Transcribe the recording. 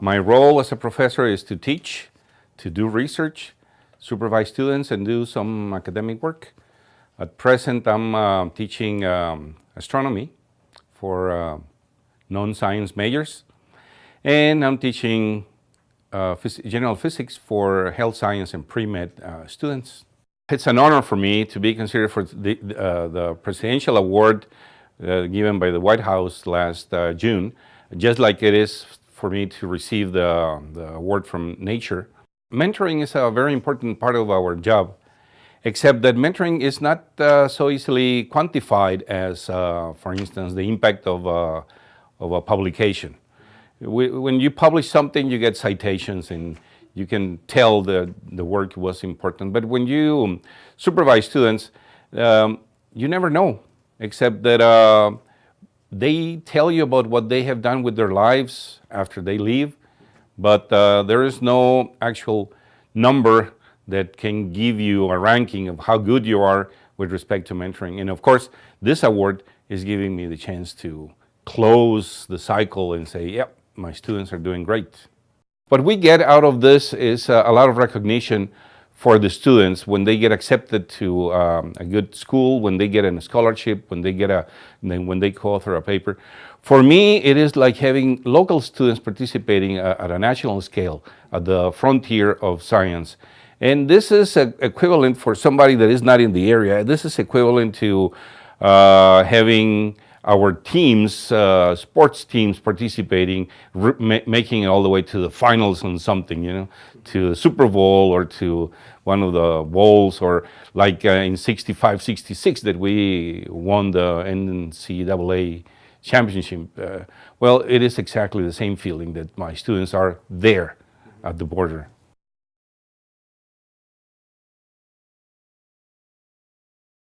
My role as a professor is to teach, to do research, supervise students and do some academic work. At present, I'm uh, teaching um, astronomy for uh, non-science majors, and I'm teaching uh, phys general physics for health science and pre-med uh, students. It's an honor for me to be considered for the, uh, the presidential award uh, given by the White House last June, just like it is for me to receive the, the award from Nature. Mentoring is a very important part of our job, except that mentoring is not uh, so easily quantified as, uh, for instance, the impact of, uh, of a publication. We, when you publish something, you get citations and you can tell that the work was important. But when you supervise students, um, you never know, except that uh, they tell you about what they have done with their lives after they leave, but uh, there is no actual number that can give you a ranking of how good you are with respect to mentoring. And of course, this award is giving me the chance to close the cycle and say, yep, my students are doing great. What we get out of this is uh, a lot of recognition for the students when they get accepted to um, a good school, when they get a scholarship, when they get a, when they co-author a paper. For me, it is like having local students participating uh, at a national scale at the frontier of science. And this is equivalent for somebody that is not in the area. This is equivalent to uh, having our teams, uh, sports teams participating, ma making it all the way to the finals on something, you know, to the Super Bowl or to one of the bowls or like uh, in 65, 66 that we won the NCAA championship. Uh, well, it is exactly the same feeling that my students are there at the border.